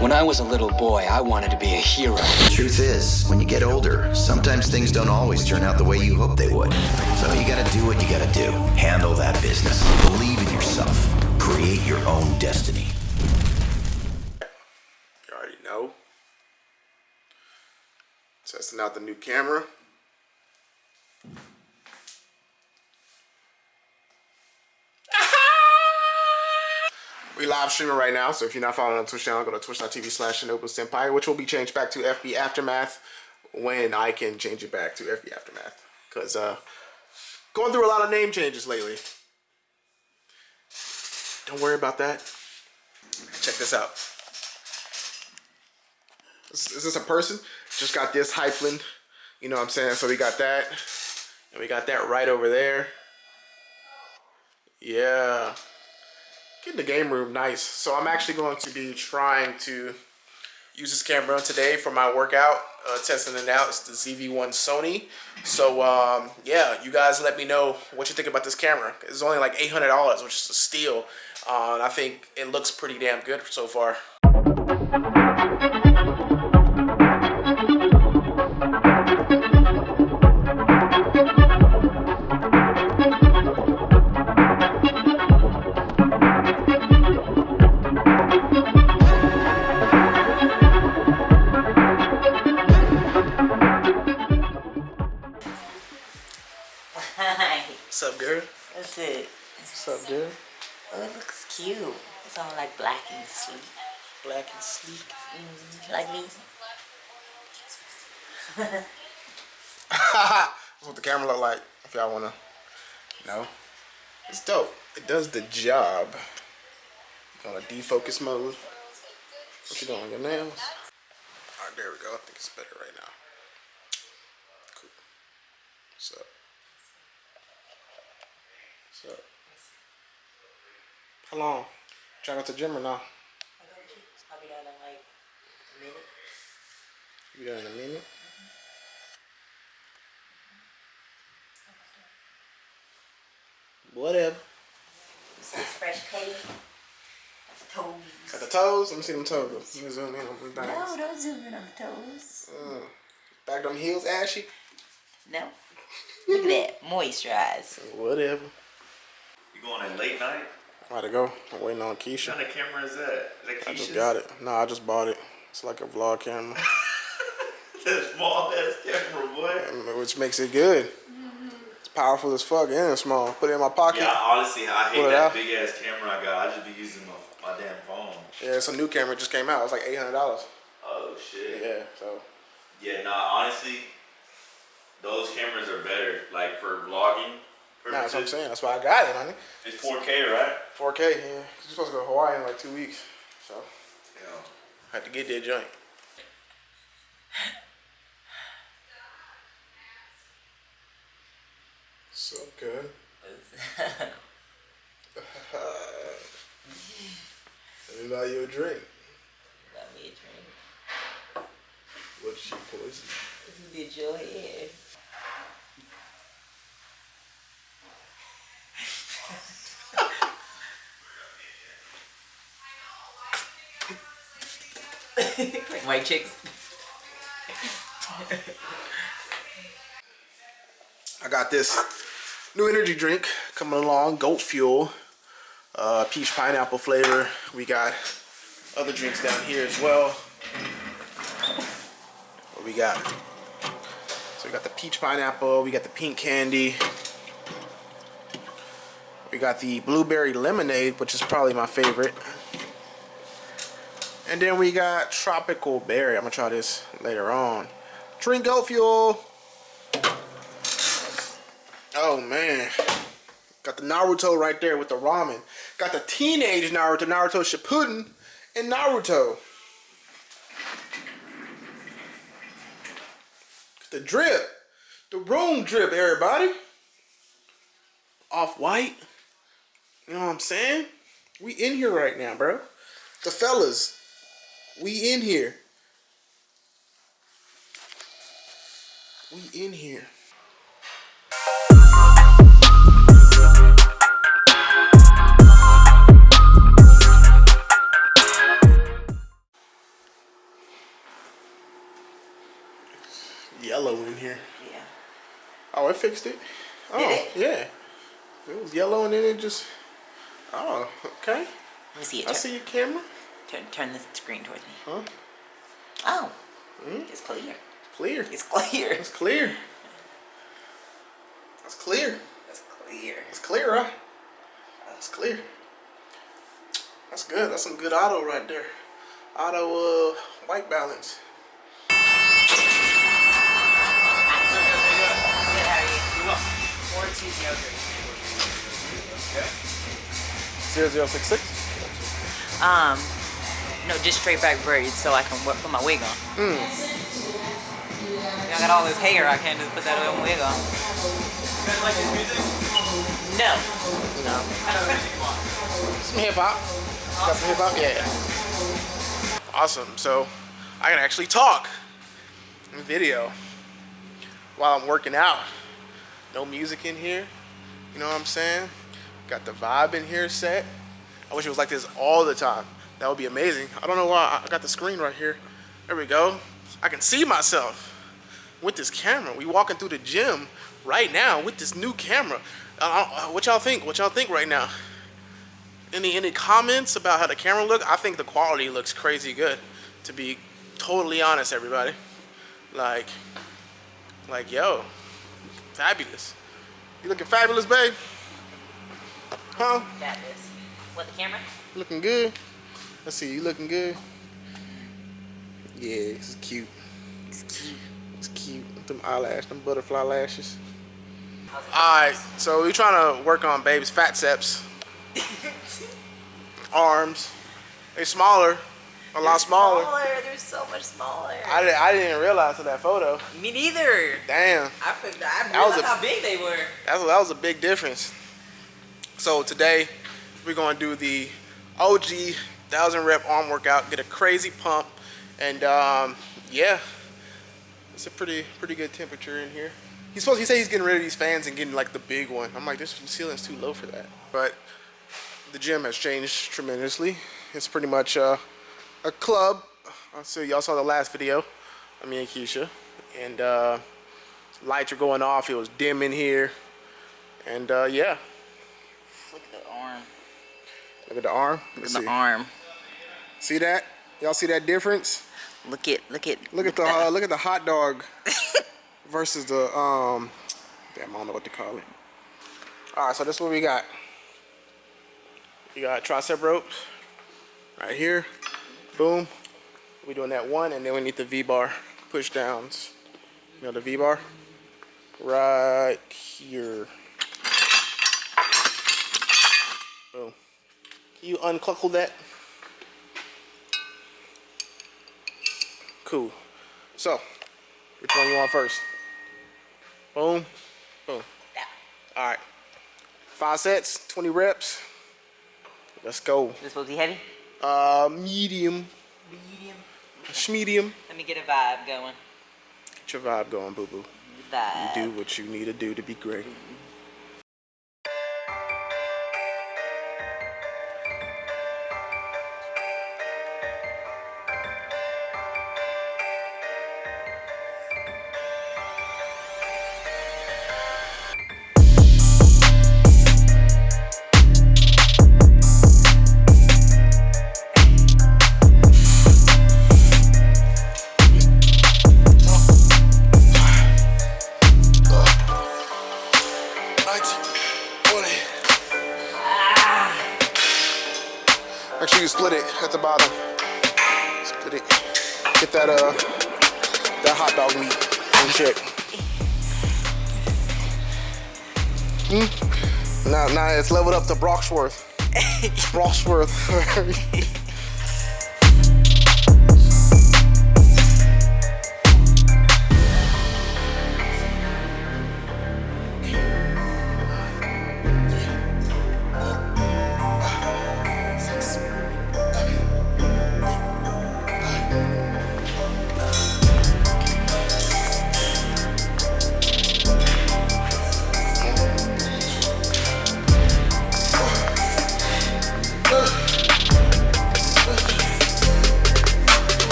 When I was a little boy, I wanted to be a hero. The truth is, when you get older, sometimes things don't always turn out the way you hope they would. So you gotta do what you gotta do. Handle that business. Believe in yourself. Create your own destiny. You already know. Testing out the new camera. We live streaming right now, so if you're not following on Twitch channel, go to twitch.tv slash Senpai, which will be changed back to FB Aftermath when I can change it back to FB Aftermath. Because uh, going through a lot of name changes lately. Don't worry about that. Check this out. Is, is this a person? Just got this Hypeland. You know what I'm saying? So we got that. And we got that right over there. Yeah. Getting the game room nice. So I'm actually going to be trying to use this camera today for my workout. Uh, testing it out. It's the ZV-1 Sony. So um, yeah, you guys let me know what you think about this camera. It's only like $800, which is a steal. Uh, and I think it looks pretty damn good so far. What's up, girl? That's it. What's up, girl? Oh, it looks cute. It's all like black and sleek. Black and sleek. Mm, like me. That's what the camera look like, if y'all wanna know. It's dope. It does the job. On a defocus mode. What you doing, with your nails? Alright, there we go. I think it's better right now. Cool. What's up? How long? Trying to go to the gym or not? I'll be done in like a minute. You done in a minute? Whatever. This fresh patty. Toes. Got the toes? Let me see them toes. Let me zoom in on them things. No, don't zoom in on the toes. Mm. Back them heels ashy? No. Look at that. Moisturize. Whatever. You going in late night? About to go. I'm waiting on Keisha. What kind of camera is that? Is that I just got it. No, I just bought it. It's like a vlog camera, that small ass camera, boy. which makes it good. It's powerful as fuck and it's small. Put it in my pocket. Yeah, honestly, I hate that out. big ass camera I got. I just be using my, my damn phone. Yeah, it's a new camera. It just came out. It's like $800. Oh shit. Yeah, so. Yeah, nah. Honestly, those cameras are better. Like for vlogging. Nah, that's what I'm saying. That's why I got it, honey. It's 4K, right? 4K, yeah. You're supposed to go to Hawaii in like two weeks. So, Yeah. I had to get that joint. So good. Let me buy you a drink. Got me a drink. What she poison? Did your hair. White chicks. I got this new energy drink coming along, Goat Fuel, uh, peach pineapple flavor. We got other drinks down here as well. What we got? So we got the peach pineapple, we got the pink candy. We got the blueberry lemonade, which is probably my favorite. And then we got tropical berry. I'm gonna try this later on. Drink Goat Fuel. Oh man. Got the Naruto right there with the ramen. Got the teenage Naruto, Naruto Shippuden, and Naruto. The drip. The room drip, everybody. Off white. You know what I'm saying? We in here right now, bro. The fellas. We in here. We in here. Yellow in here. Yeah. Oh, I fixed it. Oh, it? yeah. It was yellow and then it just. Oh, okay. I see it. I see your camera turn, turn the screen towards me. Huh? Oh. Hmm? It's clear. Clear. It's clear. It's clear. That's clear. It's clear. It's clear, huh? That's clear. That's good. That's some good auto right there. Auto uh, white balance. Good, how are you? Four two zero three. 0066. Um, no, just straight back braids so I can w- put my wig on. Hmm. I got all this hair, I can't just put that on wig on. No. No. Some hip hop. Got some hip hop? Yeah. Awesome. So I can actually talk in video while I'm working out. No music in here. You know what I'm saying? Got the vibe in here set. I wish it was like this all the time. That would be amazing. I don't know why I got the screen right here. There we go. I can see myself with this camera. We walking through the gym right now with this new camera. Uh, uh, what y'all think? What y'all think right now? Any any comments about how the camera look? I think the quality looks crazy good. To be totally honest, everybody. Like, like yo, fabulous. You looking fabulous, babe? Huh? Is. What, the camera? Looking good. Let's see. You looking good? Yeah, this is cute. It's cute. It's cute. Them eyelash, them butterfly lashes. Alright, so we're trying to work on babe's fat seps. Arms. They're smaller. A lot smaller. They're so much smaller. I, di- I didn't realize in that photo. Me neither. Damn. I forgot. I That was realized a- how big they were. That's, that was a big difference. So today, we're going to do the OG 1000 rep arm workout, get a crazy pump, and um, yeah, it's a pretty pretty good temperature in here. He's supposed he said he's getting rid of these fans and getting like the big one. I'm like, this ceiling's too low for that. But the gym has changed tremendously. It's pretty much uh, a club. So y'all saw the last video of me and Keisha, and uh, lights are going off. It was dim in here, and uh, yeah. Look at the arm. Look at the arm. Look at the arm. See that? Y'all see that difference? Look at look at Look at the uh, look at the hot dog versus the um. Damn, I don't know what to call it. All right, so this is what we got. You got tricep ropes right here. Boom. We're doing that one, and then we need the V bar push downs. You know the V bar right here. Boom. Can you uncluckle that? Cool. So, which one you want first? Boom. Boom. All right. Five sets, 20 reps. Let's go. This supposed to be heavy? Uh, medium. Medium. Medium. Let me get a vibe going. Get your vibe going, boo boo. Vibe. Do what you need to do to be great. That hot dog meat in check. Hmm? Now now it's leveled up to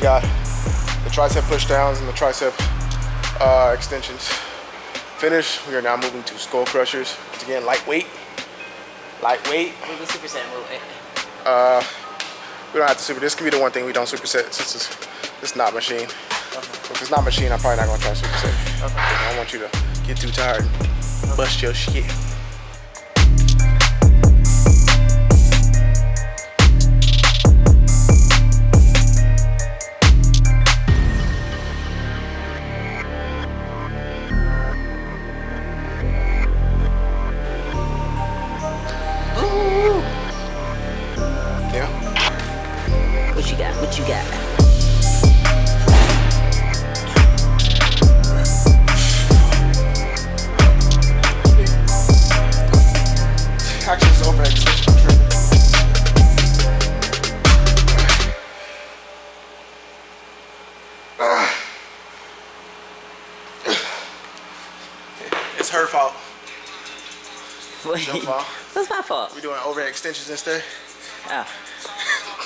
Broxworth. the tricep push downs and the tricep uh, extensions. Finished. We are now moving to skull crushers. Once again, lightweight. Lightweight. We'll do superset in a little bit. We don't have to super. This can be the one thing we don't superset since it's, it's not machine. If it's not machine, I'm probably not gonna try superset. I don't want you to get too tired and bust your shit. You got? What you got? Actually, it's over extension. I'm. It's her fault. Wait, your fault. What's my fault? We're doing overhead extensions instead. Oh.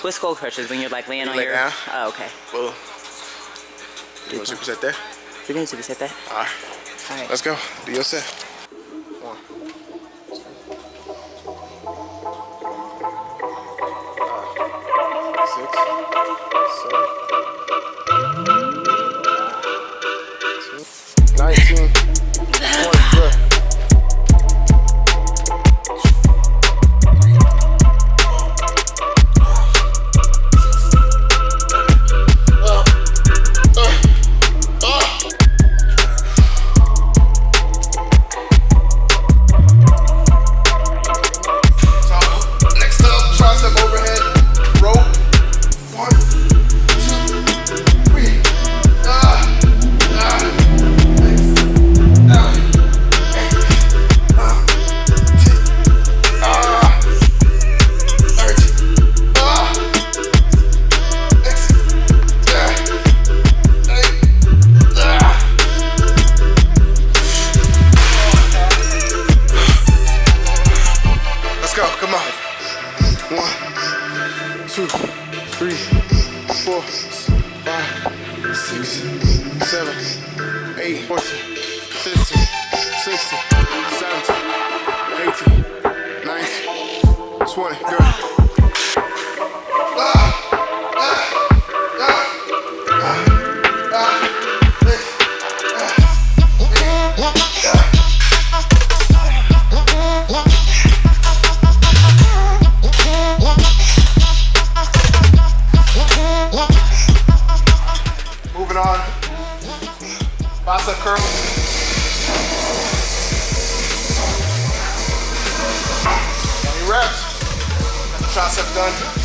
What's skull crushes when you're like laying You on lay your? down. Oh, okay. Well, you want to superset there? We're gonna superset that. All right, All right. let's go. Do your set. One. Five, six, seven, curl. Twenty reps. Tricep done.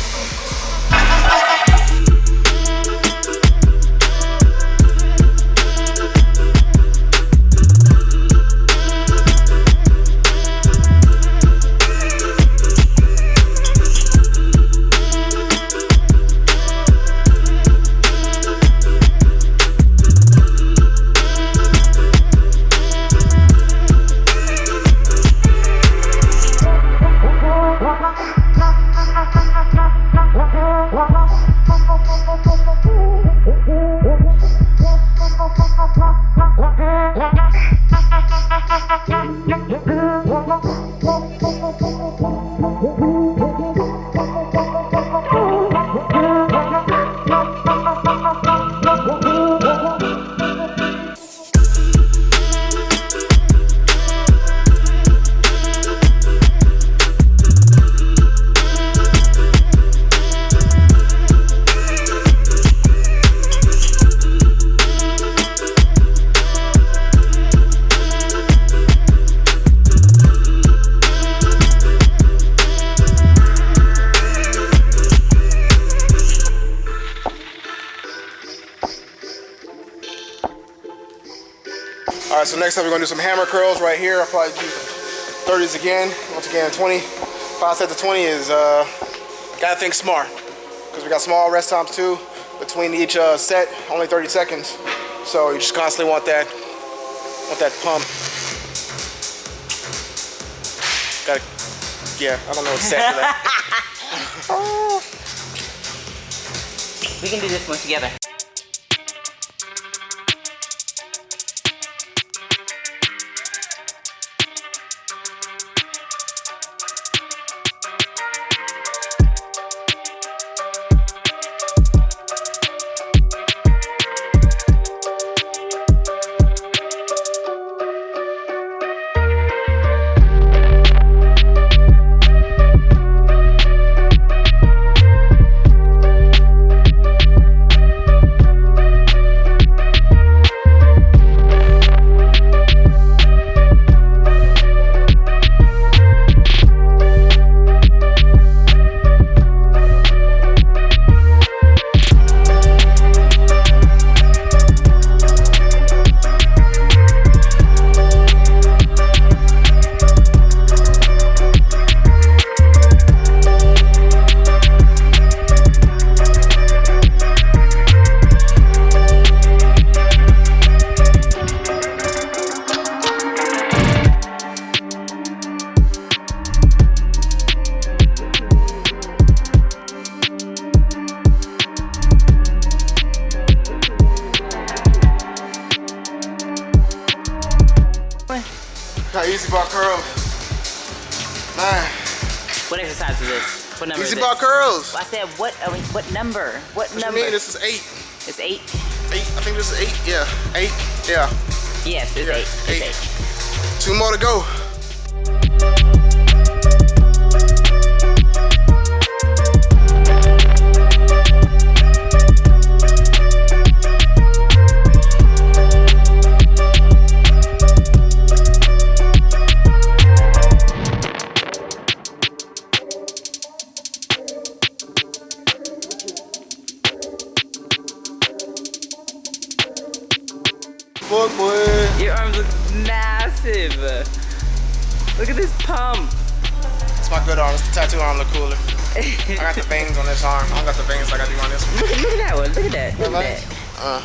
All right, so next up we're gonna do some hammer curls right here. I'll probably do 30s again. Once again, 20. Five sets of 20 is, uh, gotta think smart. Because we got small rest times too. Between each uh, set, only 30 seconds. So you just constantly want that, want that pump. Gotta, yeah, I don't know what set for that. We can do this one together. Easy is bar this? curls. I said what? I mean, what number? What What you number? mean? This is eight. it's eight. Eight. I think this is eight. Yeah, eight. Yeah. Yes, it's Yeah, eight. It's eight. eight. Two more to go. I got the veins on this arm. I don't got the veins like I do on this one. Look, look at that one. Look at that. Look at that. Uh,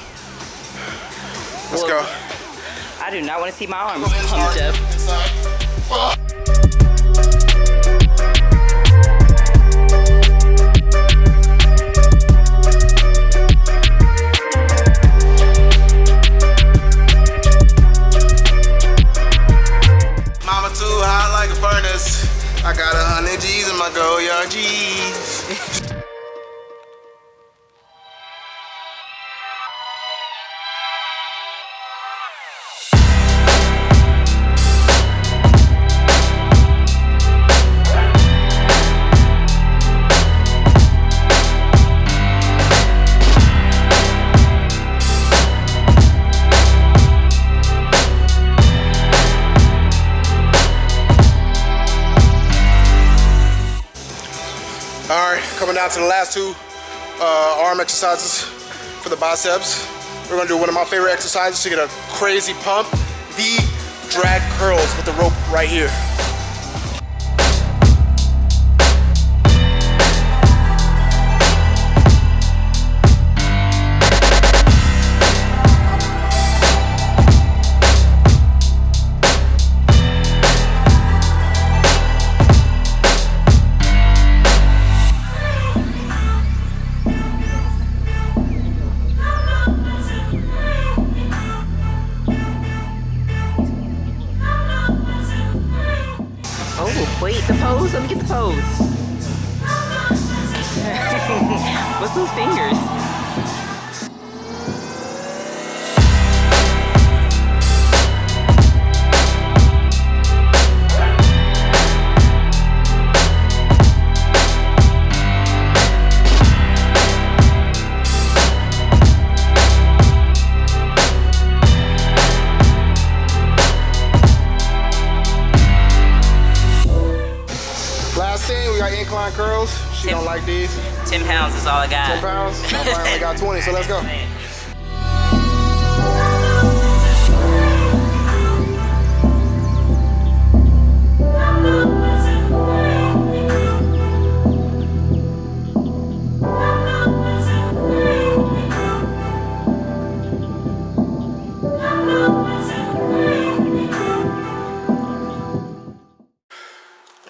let's Well, go. I do not want to see my arms pumped up. inside. Mama too hot like a furnace. I got a hundred G's in my Goyard G's. Last two uh, arm exercises for the biceps. We're gonna do one of my favorite exercises to get a crazy pump. The drag curls with the rope right here. 10 pounds is all I got. 10 pounds. I only got 20, so let's go. All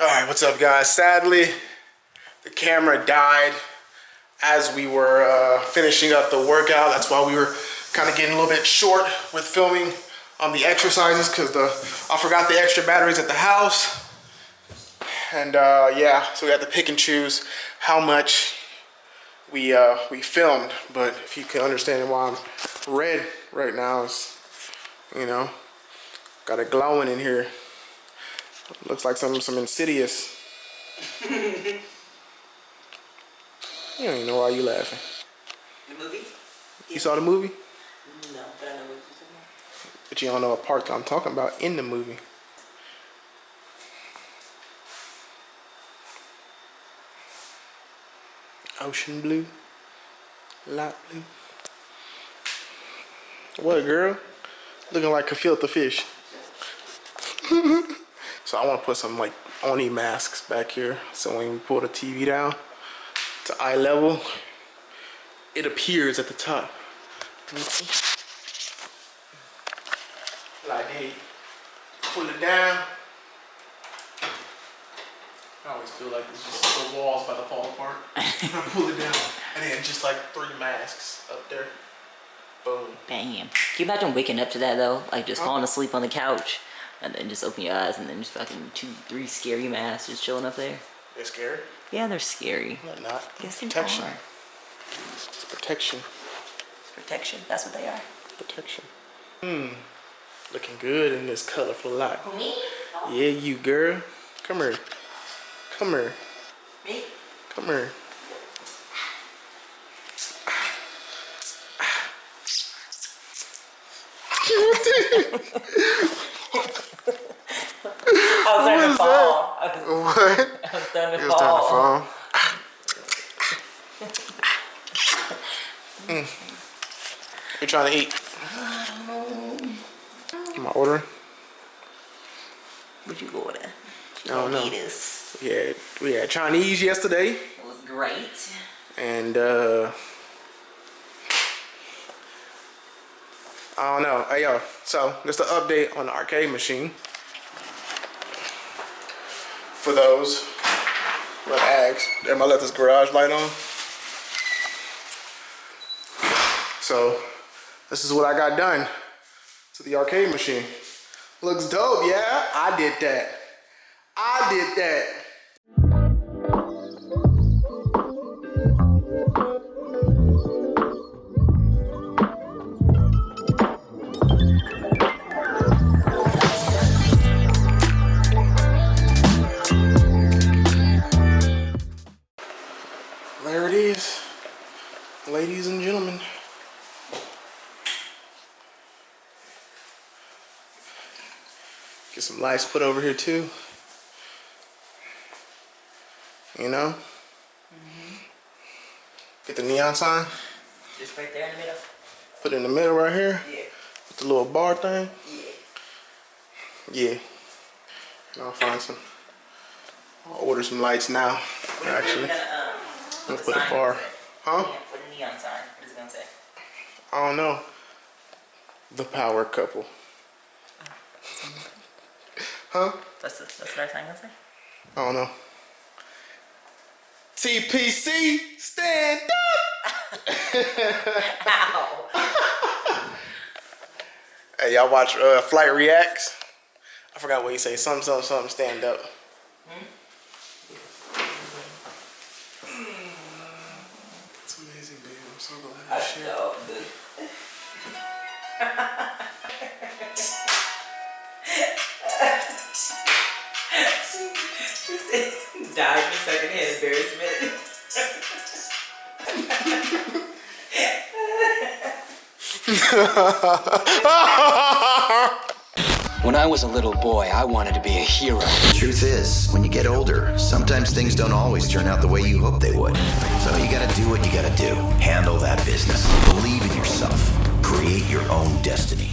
right, what's up, guys? Sadly, the camera died as we were uh, finishing up the workout. That's why we were kind of getting a little bit short with filming on the exercises because the I forgot the extra batteries at the house. And uh, yeah, so we had to pick and choose how much we uh, we filmed. But if you can understand why I'm red right now, is you know, got it glowing in here. Looks like some some insidious. you don't even know why you laughing. The movie? You saw the movie, No, but I know what you're talking about. but you don't know a part that I'm talking about in the movie. Ocean blue, light blue. What, girl? Looking like a filter fish. so I want to put some like Oni masks back here. So when we pull the TV down to eye level, it appears at the top. Like hey, pull it down. I always feel like it's just the walls about to fall apart. I pull it down, and then just like three masks up there. Boom. Bam. Can you imagine waking up to that though? Like just falling asleep on the couch And then just open your eyes and then just fucking two, three scary masks just chilling up there. They're scared. Yeah, they're scary. They're not. Yes, they protection. are. It's protection. It's protection. That's what they are. Protection. Hmm. Looking good in this colorful light. Me? Yeah, you girl. Come here. Come here. Me? Come here. I was starting to fall. Was, What? I was starting to It was time to fall. fall. Mm. You trying to eat? Am I ordering? Would you order? I don't know. Eat this. We had we had Chinese yesterday, It was great. and uh, I don't know. Hey yo, so just an update on the arcade machine. For those have asked, am I let this garage light on? So this is what I got done to the arcade machine. Looks dope, yeah? I did that. I did that. Get some lights put over here too. You know? Get the neon sign, Just right there in the middle. put it in the middle right here. Yeah. With the little bar thing. Yeah. Yeah. And I'll find some. I'll order some lights now. Actually. We're gonna, um, I'll the put a sign bar. Huh? Yeah, put a neon sign. What is it gonna say? I don't know. The power couple. Huh? That's, the, that's what our sign gonna say? I don't know. TPC, stand up! Ow. Hey, y'all watch uh, Flight Reacts? I forgot what you say. Something, something, something, stand up. It's amazing, babe. I'm so glad. Shit. No, dude. Died in secondhand embarrassment. When I was a little boy, I wanted to be a hero. The Truth is, when you get older, sometimes things don't always turn out the way you hope they would. So you gotta do what you gotta do. Handle that business. Believe in yourself. Create your own destiny.